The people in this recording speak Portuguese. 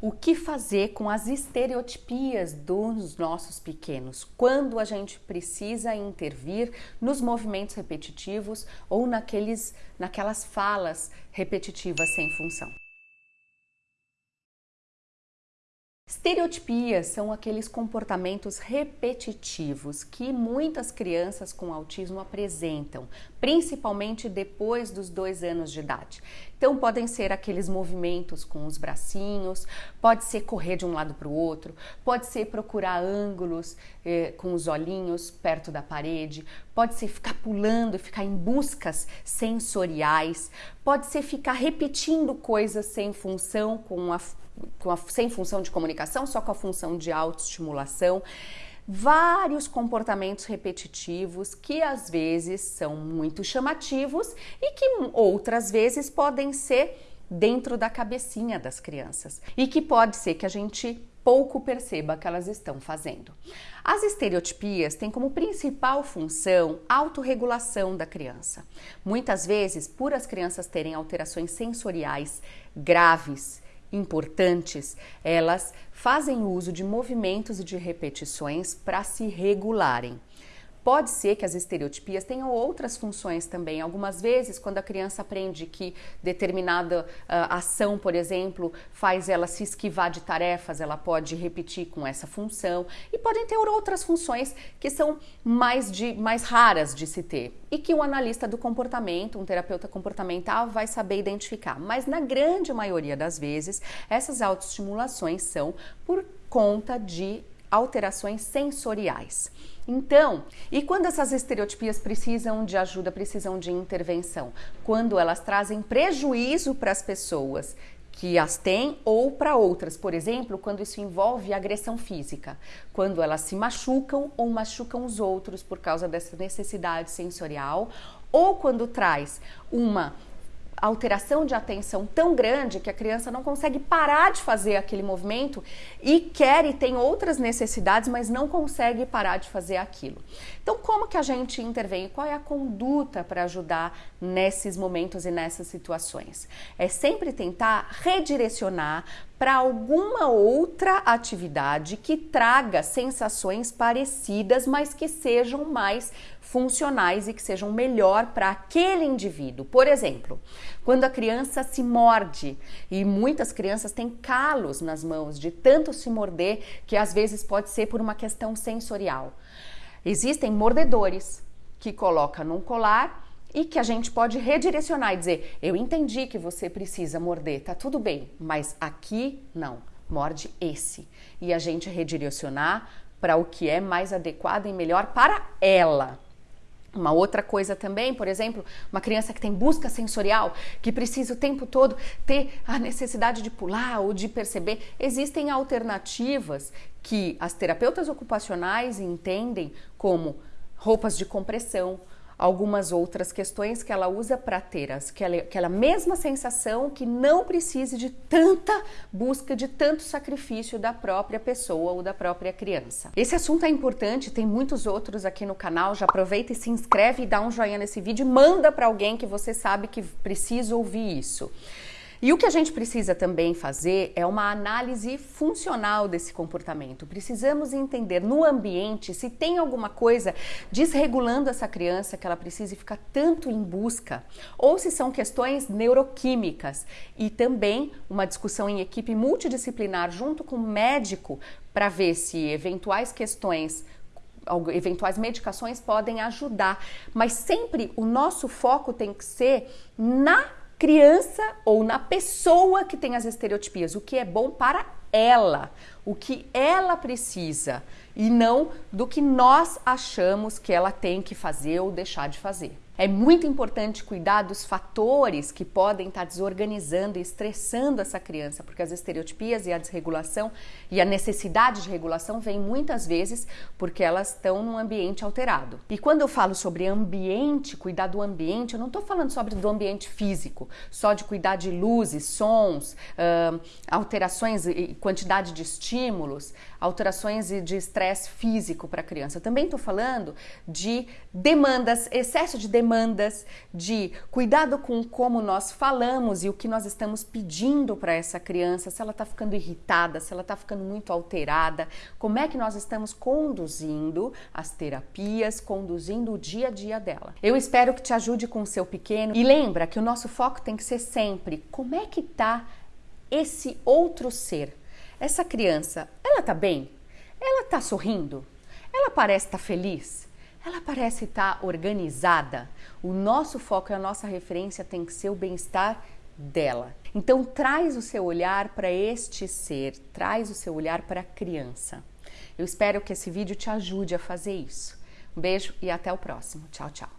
o que fazer com as estereotipias dos nossos pequenos, quando a gente precisa intervir nos movimentos repetitivos ou naqueles, naquelas falas repetitivas sem função. Estereotipias são aqueles comportamentos repetitivos que muitas crianças com autismo apresentam, principalmente depois dos dois anos de idade. Então, podem ser aqueles movimentos com os bracinhos, pode ser correr de um lado para o outro, pode ser procurar ângulos eh, com os olhinhos perto da parede, pode ser ficar pulando e ficar em buscas sensoriais, pode ser ficar repetindo coisas sem função com a a, sem função de comunicação, só com a função de autoestimulação. Vários comportamentos repetitivos que às vezes são muito chamativos e que outras vezes podem ser dentro da cabecinha das crianças e que pode ser que a gente pouco perceba que elas estão fazendo. As estereotipias têm como principal função a autorregulação da criança. Muitas vezes, por as crianças terem alterações sensoriais graves, importantes, elas fazem uso de movimentos e de repetições para se regularem. Pode ser que as estereotipias tenham outras funções também. Algumas vezes, quando a criança aprende que determinada uh, ação, por exemplo, faz ela se esquivar de tarefas, ela pode repetir com essa função. E podem ter outras funções que são mais, de, mais raras de se ter e que um analista do comportamento, um terapeuta comportamental, vai saber identificar. Mas na grande maioria das vezes, essas autoestimulações são por conta de alterações sensoriais. Então, e quando essas estereotipias precisam de ajuda, precisam de intervenção? Quando elas trazem prejuízo para as pessoas que as têm ou para outras, por exemplo, quando isso envolve agressão física, quando elas se machucam ou machucam os outros por causa dessa necessidade sensorial, ou quando traz uma alteração de atenção tão grande que a criança não consegue parar de fazer aquele movimento e quer e tem outras necessidades, mas não consegue parar de fazer aquilo. Então, como que a gente intervém? Qual é a conduta para ajudar nesses momentos e nessas situações? É sempre tentar redirecionar para alguma outra atividade que traga sensações parecidas, mas que sejam mais funcionais e que sejam melhor para aquele indivíduo. Por exemplo, quando a criança se morde, e muitas crianças têm calos nas mãos de tanto se morder que às vezes pode ser por uma questão sensorial. Existem mordedores que coloca num colar e que a gente pode redirecionar e dizer: "Eu entendi que você precisa morder, tá tudo bem, mas aqui não. Morde esse". E a gente redirecionar para o que é mais adequado e melhor para ela. Uma outra coisa também, por exemplo, uma criança que tem busca sensorial, que precisa o tempo todo ter a necessidade de pular ou de perceber, existem alternativas que as terapeutas ocupacionais entendem como roupas de compressão, algumas outras questões que ela usa para ter as, aquela, aquela mesma sensação que não precise de tanta busca, de tanto sacrifício da própria pessoa ou da própria criança. Esse assunto é importante, tem muitos outros aqui no canal. Já aproveita e se inscreve e dá um joinha nesse vídeo manda para alguém que você sabe que precisa ouvir isso. E o que a gente precisa também fazer é uma análise funcional desse comportamento. Precisamos entender no ambiente se tem alguma coisa desregulando essa criança que ela precise ficar tanto em busca, ou se são questões neuroquímicas. E também uma discussão em equipe multidisciplinar junto com o médico para ver se eventuais questões eventuais medicações podem ajudar, mas sempre o nosso foco tem que ser na criança ou na pessoa que tem as estereotipias, o que é bom para ela, o que ela precisa e não do que nós achamos que ela tem que fazer ou deixar de fazer. É muito importante cuidar dos fatores que podem estar desorganizando e estressando essa criança, porque as estereotipias e a desregulação e a necessidade de regulação vem muitas vezes porque elas estão num ambiente alterado. E quando eu falo sobre ambiente, cuidar do ambiente, eu não estou falando sobre do ambiente físico, só de cuidar de luzes, sons, uh, alterações e quantidade de estímulos, alterações de estresse físico para a criança. Eu também estou falando de demandas, excesso de demandas demandas, de cuidado com como nós falamos e o que nós estamos pedindo para essa criança, se ela está ficando irritada, se ela está ficando muito alterada, como é que nós estamos conduzindo as terapias, conduzindo o dia a dia dela. Eu espero que te ajude com o seu pequeno e lembra que o nosso foco tem que ser sempre como é que está esse outro ser. Essa criança, ela tá bem? Ela tá sorrindo? Ela parece estar tá feliz? Ela parece estar organizada? O nosso foco e a nossa referência tem que ser o bem-estar dela. Então traz o seu olhar para este ser, traz o seu olhar para a criança. Eu espero que esse vídeo te ajude a fazer isso. Um beijo e até o próximo. Tchau, tchau.